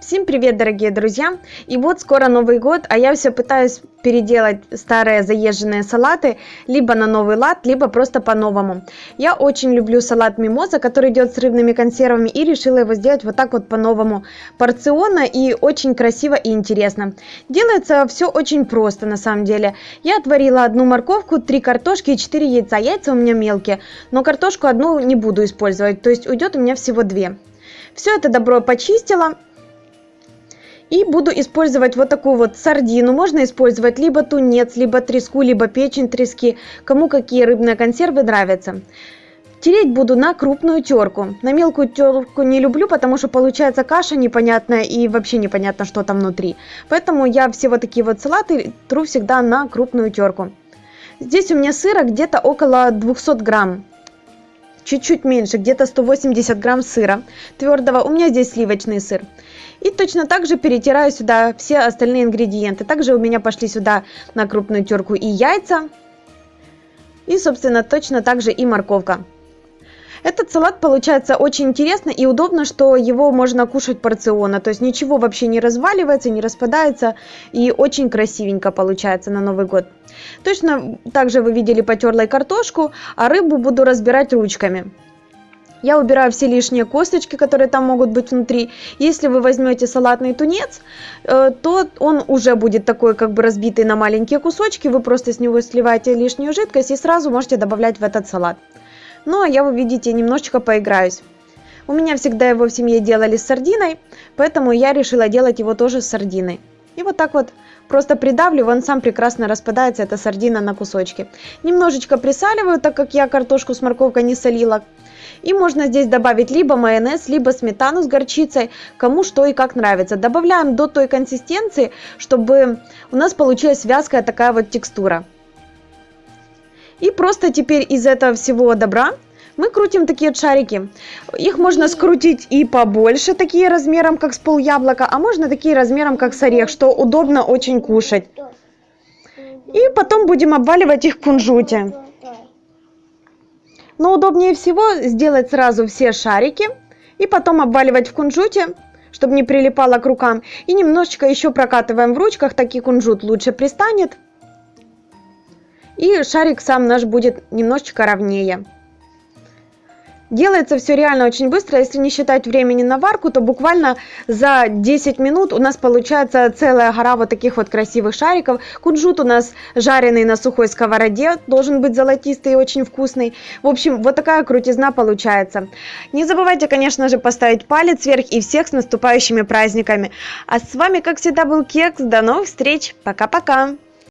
Всем привет, дорогие друзья! И вот скоро Новый год, а я все пытаюсь переделать старые заезженные салаты либо на новый лад, либо просто по-новому. Я очень люблю салат мимоза, который идет с рыбными консервами, и решила его сделать вот так вот по-новому. Порционно и очень красиво и интересно. Делается все очень просто на самом деле. Я отварила одну морковку, три картошки и четыре яйца. Яйца у меня мелкие, но картошку одну не буду использовать, то есть уйдет у меня всего две. Все это добро почистила и буду использовать вот такую вот сардину. Можно использовать либо тунец, либо треску, либо печень трески. Кому какие рыбные консервы нравятся. Тереть буду на крупную терку. На мелкую терку не люблю, потому что получается каша непонятная и вообще непонятно, что там внутри. Поэтому я все вот такие вот салаты тру всегда на крупную терку. Здесь у меня сыра где-то около 200 грамм. Чуть-чуть меньше, где-то 180 грамм сыра твердого. У меня здесь сливочный сыр. И точно так же перетираю сюда все остальные ингредиенты. Также у меня пошли сюда на крупную терку и яйца. И, собственно, точно так же и морковка. Этот салат получается очень интересно и удобно, что его можно кушать порционно. То есть ничего вообще не разваливается, не распадается. И очень красивенько получается на Новый год. Точно так же вы видели потерла картошку, а рыбу буду разбирать ручками. Я убираю все лишние косточки, которые там могут быть внутри. Если вы возьмете салатный тунец, э, то он уже будет такой как бы разбитый на маленькие кусочки. Вы просто с него сливаете лишнюю жидкость и сразу можете добавлять в этот салат. Ну а я, вы видите, немножечко поиграюсь. У меня всегда его в семье делали с сардиной, поэтому я решила делать его тоже с сардиной. И вот так вот просто придавливаю, он сам прекрасно распадается, эта сардина на кусочки. Немножечко присаливаю, так как я картошку с морковкой не солила. И можно здесь добавить либо майонез, либо сметану с горчицей, кому что и как нравится. Добавляем до той консистенции, чтобы у нас получилась вязкая такая вот текстура. И просто теперь из этого всего добра мы крутим такие шарики. Их можно скрутить и побольше, такие размером, как с пол яблока, а можно такие размером, как с орех, что удобно очень кушать. И потом будем обваливать их в кунжуте. Но удобнее всего сделать сразу все шарики и потом обваливать в кунжуте, чтобы не прилипало к рукам. И немножечко еще прокатываем в ручках, таки кунжут лучше пристанет. И шарик сам наш будет немножечко ровнее. Делается все реально очень быстро, если не считать времени на варку, то буквально за 10 минут у нас получается целая гора вот таких вот красивых шариков. Кунжут у нас жареный на сухой сковороде, должен быть золотистый и очень вкусный. В общем, вот такая крутизна получается. Не забывайте, конечно же, поставить палец вверх и всех с наступающими праздниками. А с вами, как всегда, был Кекс. До новых встреч. Пока-пока.